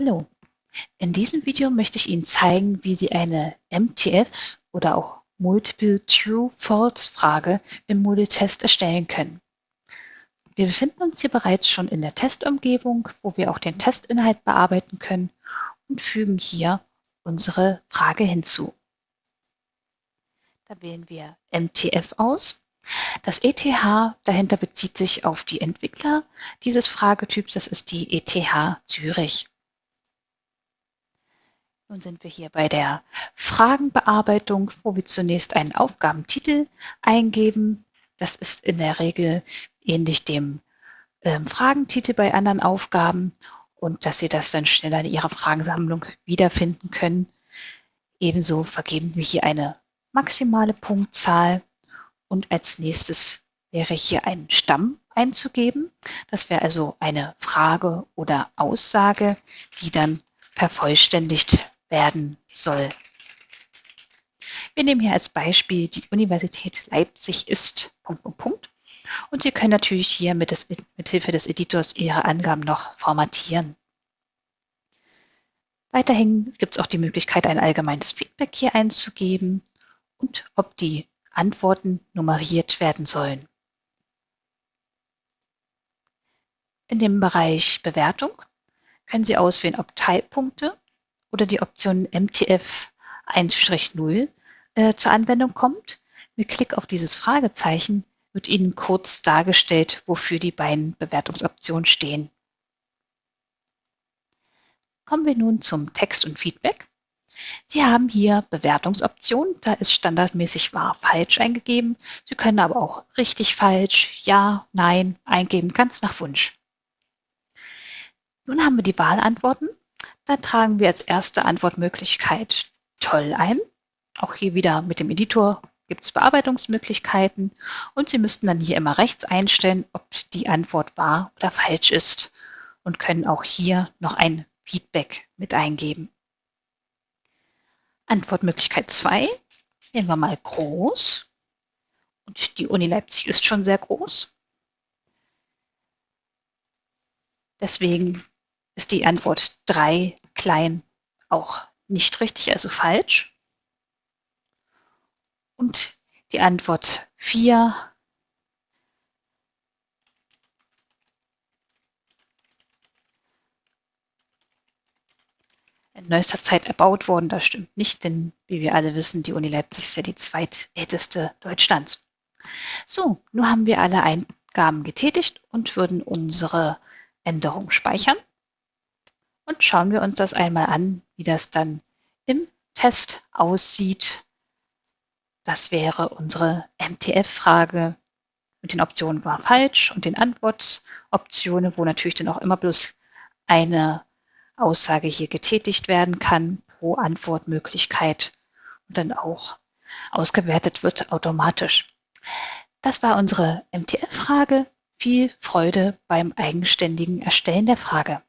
Hallo, in diesem Video möchte ich Ihnen zeigen, wie Sie eine MTF oder auch Multiple True-False-Frage im Moodle-Test erstellen können. Wir befinden uns hier bereits schon in der Testumgebung, wo wir auch den Testinhalt bearbeiten können und fügen hier unsere Frage hinzu. Da wählen wir MTF aus. Das ETH dahinter bezieht sich auf die Entwickler dieses Fragetyps, das ist die ETH Zürich. Nun sind wir hier bei der Fragenbearbeitung, wo wir zunächst einen Aufgabentitel eingeben. Das ist in der Regel ähnlich dem ähm, Fragentitel bei anderen Aufgaben und dass Sie das dann schneller in Ihrer Fragensammlung wiederfinden können. Ebenso vergeben wir hier eine maximale Punktzahl und als nächstes wäre hier ein Stamm einzugeben. Das wäre also eine Frage oder Aussage, die dann vervollständigt werden soll. Wir nehmen hier als Beispiel die Universität Leipzig ist Punkt, Punkt, Punkt. Und Sie können natürlich hier mit, des, mit Hilfe des Editors Ihre Angaben noch formatieren. Weiterhin gibt es auch die Möglichkeit, ein allgemeines Feedback hier einzugeben und ob die Antworten nummeriert werden sollen. In dem Bereich Bewertung können Sie auswählen, ob Teilpunkte oder die Option MTF 1-0 äh, zur Anwendung kommt. Mit Klick auf dieses Fragezeichen wird Ihnen kurz dargestellt, wofür die beiden Bewertungsoptionen stehen. Kommen wir nun zum Text und Feedback. Sie haben hier Bewertungsoptionen, da ist standardmäßig wahr, falsch eingegeben. Sie können aber auch richtig, falsch, ja, nein eingeben, ganz nach Wunsch. Nun haben wir die Wahlantworten da tragen wir als erste Antwortmöglichkeit toll ein. Auch hier wieder mit dem Editor gibt es Bearbeitungsmöglichkeiten und Sie müssten dann hier immer rechts einstellen, ob die Antwort wahr oder falsch ist und können auch hier noch ein Feedback mit eingeben. Antwortmöglichkeit 2 nehmen wir mal groß. Und die Uni Leipzig ist schon sehr groß. Deswegen ist die Antwort 3 klein auch nicht richtig, also falsch. Und die Antwort 4 in neuester Zeit erbaut worden. Das stimmt nicht, denn wie wir alle wissen, die Uni Leipzig ist ja die zweitälteste Deutschlands. So, nun haben wir alle Eingaben getätigt und würden unsere Änderung speichern. Und schauen wir uns das einmal an, wie das dann im Test aussieht. Das wäre unsere MTF-Frage mit den Optionen war falsch und den Antwortoptionen, wo natürlich dann auch immer bloß eine Aussage hier getätigt werden kann pro Antwortmöglichkeit und dann auch ausgewertet wird automatisch. Das war unsere MTF-Frage. Viel Freude beim eigenständigen Erstellen der Frage.